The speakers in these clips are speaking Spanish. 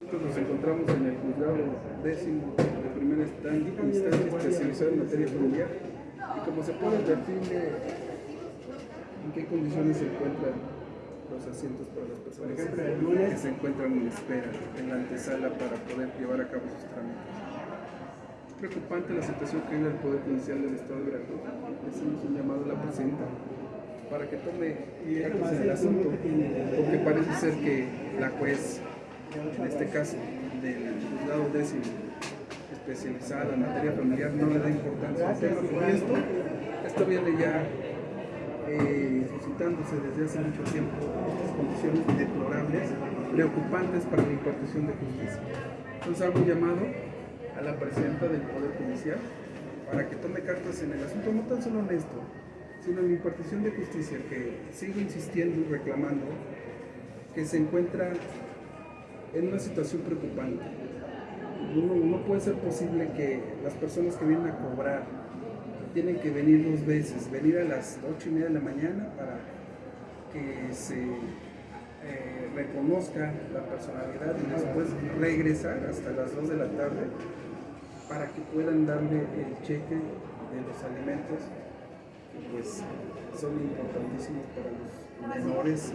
Nos encontramos en el juzgado décimo de primera instancia especializado en materia familiar y como se puede advertir en qué condiciones se encuentran los asientos para las personas que se encuentran en espera en la antesala para poder llevar a cabo sus trámites. Es preocupante la situación que vive el Poder Judicial del Estado de Veracruz. Hacemos un llamado a la presidenta para que tome cartas en el asunto, porque parece ser que la juez en este caso del juzgado décimo especializada en materia familiar no le da importancia al tema porque esto, esto viene ya eh, suscitándose desde hace mucho tiempo condiciones deplorables, preocupantes para la impartición de justicia. Entonces hago un llamado a la presidenta del Poder Judicial para que tome cartas en el asunto, no tan solo en esto, sino en la impartición de justicia, que sigo insistiendo y reclamando que se encuentra en una situación preocupante. No, puede ser posible que las personas que vienen a cobrar tienen que venir dos veces, venir a las ocho y media de la mañana para que se eh, reconozca la personalidad y después regresar hasta las 2 de la tarde para que puedan darle el cheque de los alimentos que pues son importantísimos para los menores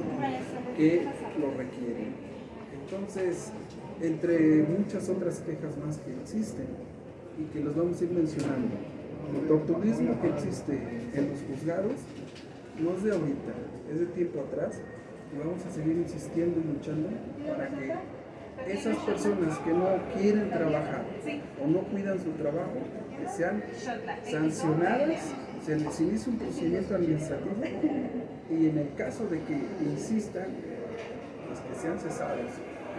que lo requieren. Entonces, entre muchas otras quejas más que existen y que los vamos a ir mencionando, el torturismo que existe en los juzgados no es de ahorita, es de tiempo atrás y vamos a seguir insistiendo y luchando para que esas personas que no quieren trabajar o no cuidan su trabajo, que sean sancionadas, se les inicie un procedimiento administrativo y en el caso de que insistan, que sean cesados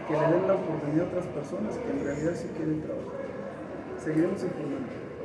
que le den la oportunidad a otras personas que en realidad sí quieren trabajar. Seguiremos informando.